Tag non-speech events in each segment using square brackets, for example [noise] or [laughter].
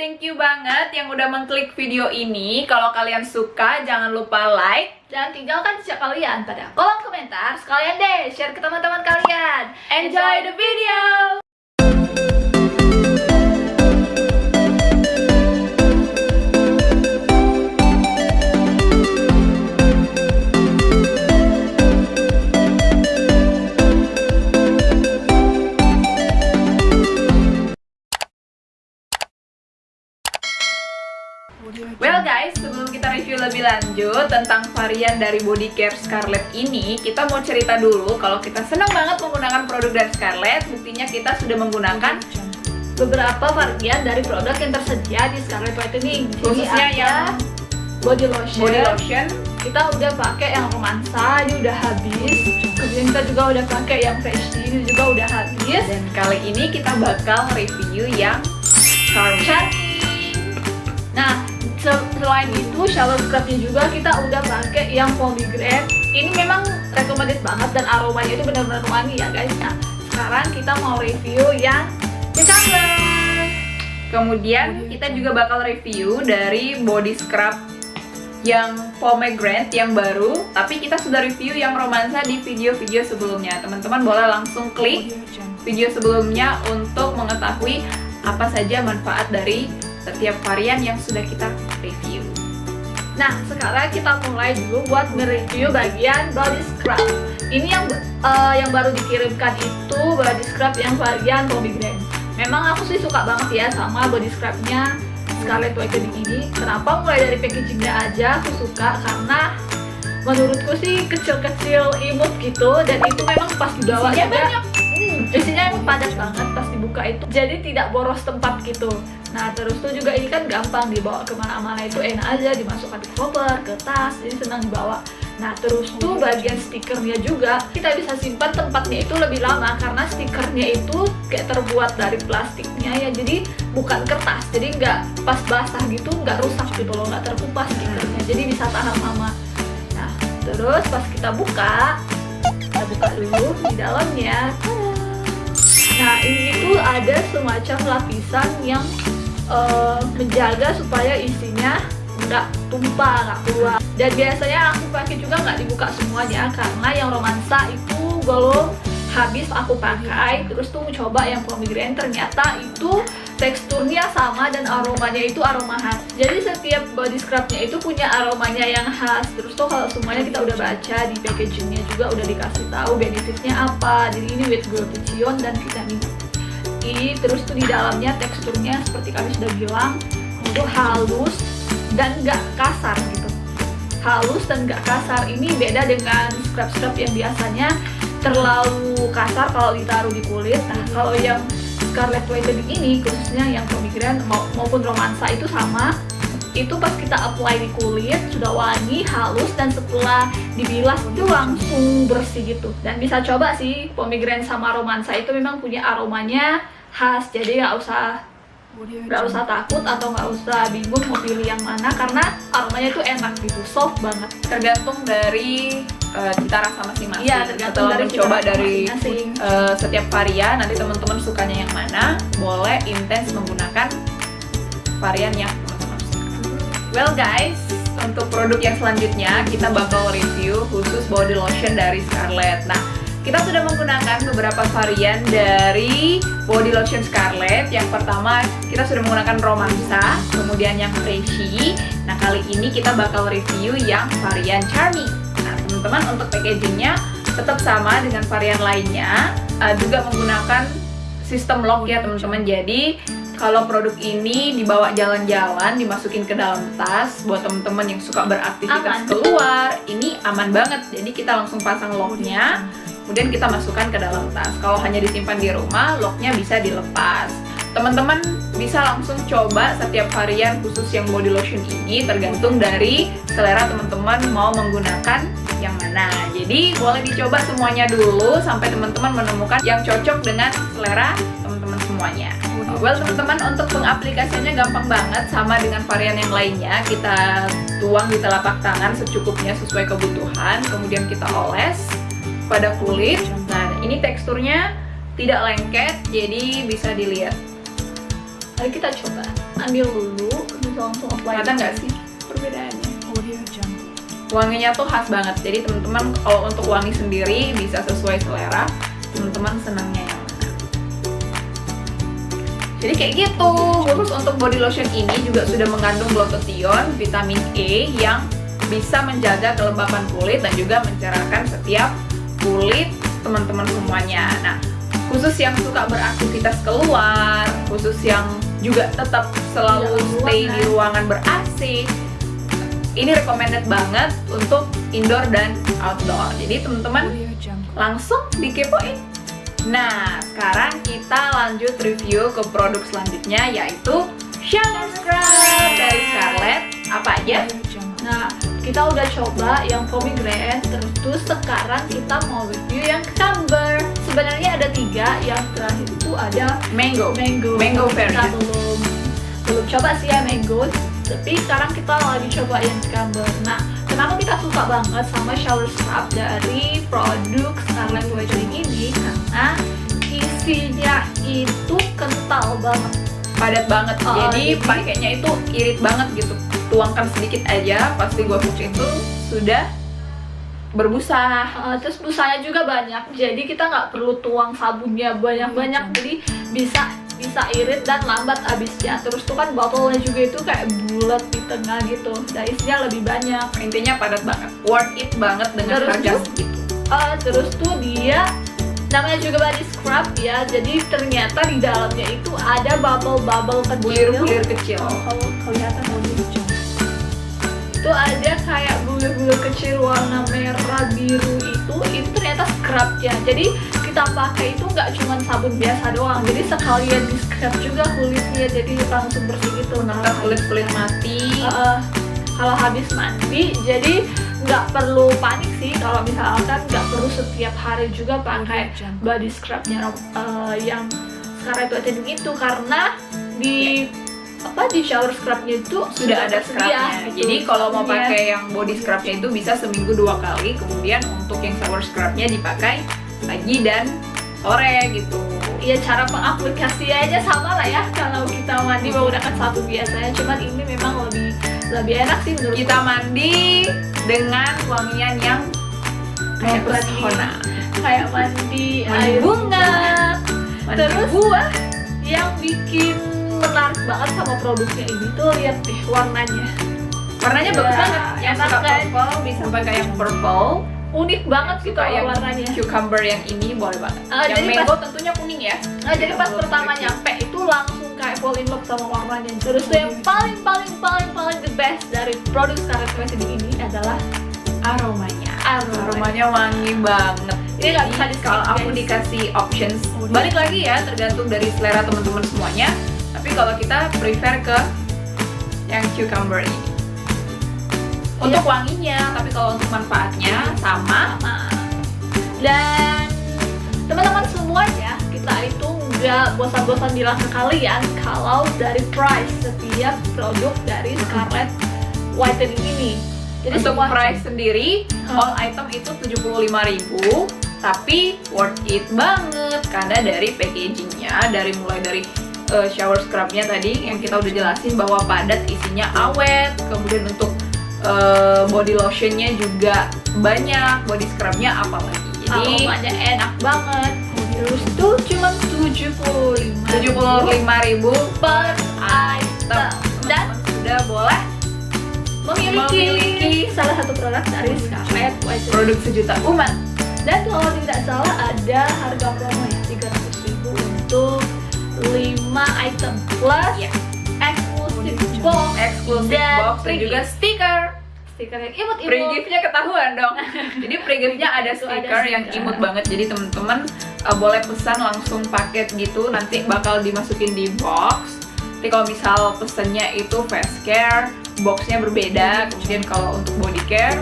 thank you banget yang udah mengklik video ini. Kalau kalian suka, jangan lupa like. Dan tinggalkan jejak kalian pada kolom komentar. Sekalian deh, share ke teman-teman kalian. Enjoy the video! Varian dari body care Scarlett ini Kita mau cerita dulu kalau kita senang banget menggunakan produk dari Scarlett Buktinya kita sudah menggunakan beberapa varian dari produk yang tersedia di Scarlett Whitening. Khususnya ada yang body lotion. body lotion Kita udah pakai yang romansa, ini udah habis. Kemudian kita juga udah pakai yang freshy, ini juga udah habis. Dan kali ini kita bakal review yang Charming Charming. Nah, selain itu shower scrubnya juga kita udah pakai yang pomegranate. Ini memang recommended banget dan aromanya itu benar-benar wangi ya guys. Nah, sekarang kita mau review yang cucumber. Kemudian kita juga bakal review dari body scrub yang pomegranate yang baru Tapi kita sudah review yang romansa di video-video sebelumnya Teman-teman boleh langsung klik video sebelumnya untuk mengetahui apa saja manfaat dari setiap varian yang sudah kita review Nah, sekarang kita mulai dulu buat mereview bagian body scrub. Ini yang eh, yang baru dikirimkan itu body scrub yang varian pomegranate. Memang aku sih suka banget ya sama body scrubnya Scarlett Whitening ini. Kenapa? Mulai dari packagingnya aja aku suka karena menurutku sih kecil-kecil imut gitu dan itu memang pas dibawa Isinya juga banyak. Hmm, isinya emang padat banget pas dibuka itu jadi tidak boros tempat gitu. Nah terus tuh juga ini kan gampang dibawa ke mana-mana itu enak aja dimasukkan ke koper, ke tas jadi senang dibawa. Nah terus tuh bagian stikernya juga kita bisa simpan tempatnya itu lebih lama karena stikernya itu kayak terbuat dari plastiknya ya jadi bukan kertas jadi nggak pas basah gitu nggak rusak gitu loh nggak terkupas stikernya jadi bisa tahan lama. Nah terus pas kita buka kita buka dulu di dalamnya nah ini tuh ada semacam lapisan yang eh, menjaga supaya isinya nggak tumpah nggak keluar. Dan biasanya aku pakai juga nggak dibuka semuanya karena yang romansa itu belum habis aku pakai. Terus tuh coba yang pomegranate ternyata itu teksturnya sama dan aromanya itu aroma khas. Jadi setiap body scrubnya itu punya aromanya yang khas. Terus tuh kalau semuanya kita udah baca di packagingnya juga udah dikasih tahu benefitnya apa. Jadi ini with glutathione dan vitamin E. Terus tuh di dalamnya teksturnya seperti kami sudah bilang itu halus dan nggak kasar gitu. Halus dan nggak kasar ini beda dengan scrub-scrub yang biasanya terlalu kasar kalau ditaruh di kulit. Nah kalau yang Scarlett Whitening ini khususnya yang mau- maupun romansa itu sama. Itu pas kita apply di kulit sudah wangi, halus dan setelah dibilas itu langsung bersih gitu. Dan bisa coba sih pomegranate sama romansa itu memang punya aromanya khas jadi nggak usah nggak usah takut atau nggak usah bingung mau pilih yang mana karena aromanya itu enak gitu soft banget. Tergantung dari eh, cita rasa masing-masing. Iya, tergantung Setelah dari mencoba cita rasa dari masing-masing. eh, setiap varian nanti teman-teman sukanya yang mana boleh intens menggunakan varian yang teman-teman suka. Well guys untuk produk yang selanjutnya kita bakal review khusus body lotion dari Scarlett. Nah kita sudah menggunakan beberapa varian dari body lotion Scarlett yang pertama kita sudah menggunakan romansa kemudian yang freshy nah kali ini kita bakal review yang varian charming nah teman-teman untuk packagingnya tetap sama dengan varian lainnya. Uh, juga menggunakan sistem lock ya teman-teman. Jadi kalau produk ini dibawa jalan-jalan dimasukin ke dalam tas buat teman-teman yang suka beraktivitas Aman. keluar ini aman banget. Jadi kita langsung pasang locknya kemudian kita masukkan ke dalam tas. Kalau hanya disimpan di rumah locknya bisa dilepas. Teman-teman bisa langsung coba setiap varian khusus yang body lotion ini tergantung dari selera teman-teman mau menggunakan yang mana. Jadi boleh dicoba semuanya dulu sampai teman-teman menemukan yang cocok dengan selera teman-teman semuanya. Well teman-teman untuk pengaplikasiannya gampang banget. Sama dengan varian yang lainnya kita tuang di telapak tangan secukupnya sesuai kebutuhan. Kemudian kita oles pada kulit nah ini teksturnya tidak lengket jadi bisa dilihat Mari kita coba. Ambil dulu, bisa langsung apply. Kelihatan nggak sih perbedaannya? Audio Jungle. Wanginya tuh khas banget. Jadi teman-teman kalau untuk wangi sendiri bisa sesuai selera. Teman-teman senangnya yang mana? Jadi kayak gitu. Khusus untuk body lotion ini juga sudah mengandung glutathione, vitamin E yang bisa menjaga kelembapan kulit dan juga mencerahkan setiap kulit teman-teman semuanya. Nah, khusus yang suka beraktivitas keluar, khusus yang juga tetap selalu Di dalam stay di ruangan. ber-AC, ini recommended banget untuk indoor dan outdoor. Jadi teman-teman Audio Jungle. langsung dikepoin. Nah, sekarang kita lanjut review ke produk selanjutnya yaitu shower scrub dari Scarlett. Apa aja? Jungle. Nah, kita udah coba yang pomegranate, terus sekarang kita mau review yang cucumber. Sebenarnya ada tiga, yang terakhir itu ada Mango. mango. Mango Kita version. belum belum coba sih ya mango, tapi sekarang kita lagi coba yang cucumber. Nah, kenapa kita suka banget sama shower scrub dari produk Scarlett Whitening ini? Karena isinya itu kental banget. Padat banget. Oh, jadi jadi- pakainya itu irit banget gitu. Tuangkan sedikit aja, pasti gua pucuk itu sudah berbusa. Uh, terus busanya juga banyak jadi kita nggak perlu tuang sabunnya banyak-banyak jadi bisa bisa irit dan lambat habisnya terus tuh kan botolnya juga itu kayak bulat di tengah gitu dan isinya lebih banyak Intinya padat banget. Worth it banget dengan Terus harga tuh, segitu. Uh, terus tuh dia namanya juga body scrub ya jadi ternyata di dalamnya itu ada bubble-bubble kecil Bulir-bulir kecil. Oh, kalau kelihatan Audio Jungle. Itu ada kayak bulir-bulir kecil warna merah biru itu itu ternyata scrubnya jadi kita pakai itu nggak cuma sabun biasa doang. Jadi sekalian di scrub juga kulitnya jadi langsung bersih gitu. Nah Untuk kulit-kulit mati. eh, kalau habis mandi jadi nggak perlu panik sih. Kalau misalkan nggak perlu setiap hari juga pakai body scrubnya eh, yang sekarang itu aja itu karena di apa di shower scrubnya itu sudah ada scrubnya. gitu. Jadi kalau mau Iya. pakai yang body scrubnya itu bisa seminggu dua kali. Kemudian untuk yang shower scrubnya dipakai pagi dan sore gitu. Iya cara pengaplikasiannya sama lah ya kalau kita mandi menggunakan sabun biasanya cuman ini memang lebih lebih enak sih menurut Kita mandi dengan wangian yang kayak pesona. kayak mandi Mandi air bunga. Mandi Terus buah yang bikin menarik banget sama produknya ini tuh lihat deh warnanya warnanya Ya, bagus banget. Yang suka kan? purple bisa pakai yang purple. unik banget gitu Suka yang warnanya cucumber yang ini boleh banget. Ah, yang jadi mango tentunya kuning ya. Nah, jadi pas pertama nyampe itu langsung kayak fall in love sama warnanya. Terus tuh yang paling paling paling paling the best dari produk Scarlett Whitening ini adalah aromanya. aroma. Aromanya wangi banget. Ini nggak Jadi, bisa di kalau aku dikasih options, balik lagi ya tergantung dari selera teman-teman semuanya. Tapi kalau kita prefer ke yang cucumber ini. Untuk wanginya, tapi kalau untuk manfaatnya sama. sama. Dan teman-teman semuanya kita itu nggak bosan-bosan bilang ke kalian kalau dari price setiap produk dari Scarlett Whitening ini. Jadi untuk semua price sendiri, Hmm. all item itu 75.000 tapi worth it banget karena dari packagingnya, dari mulai dari uh, shower scrubnya tadi yang kita udah jelasin bahwa padat isinya awet, kemudian untuk uh, body lotionnya juga banyak, body scrubnya apalagi. Jadi aromanya enak banget. Terus tuh cuma 75 75.000 per item. Dan sudah boleh memiliki, Memiliki salah satu produk dari Scarlett Whitening. produk sejuta umat. Dan kalau tidak salah ada harga promo ya 300 ribu untuk 5 item plus Iya. eksklusif box Eksklusif Dan box dan juga stiker. stiker yang imut-imut. Free gift-nya ketahuan dong. [laughs] Jadi free gift-nya ada Itu ada stiker yang imut banget. Jadi teman-teman uh, boleh pesan langsung paket gitu. Nanti bakal dimasukin di box. Tapi kalau misal pesennya itu face care, boxnya berbeda. Kemudian kalau untuk body care,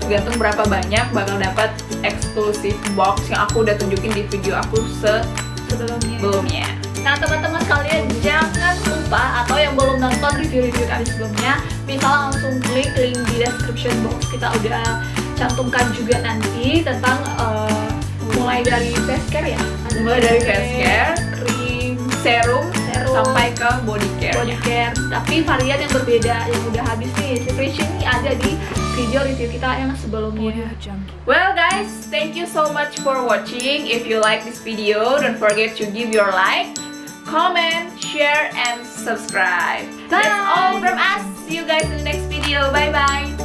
tergantung berapa banyak bakal dapat eksklusif box yang aku udah tunjukin di video aku sebelumnya. sebelumnya. Nah teman-teman sekalian jangan lupa atau yang belum nonton review-review kami sebelumnya Bisa langsung klik link di description box Kita udah cantumkan juga nanti tentang uh, mulai dari face care ya Ada Mulai dari face care, cream, serum, serum sampai ke body care. Body care, tapi varian yang berbeda yang udah habis nih Si ini ada di video review kita yang sebelumnya. Iya, well guys, thank you so much for watching. If you like this video, don't forget to give your like. comment, share, and subscribe. Bye. That's all from us. See you guys in the next video. Bye-bye.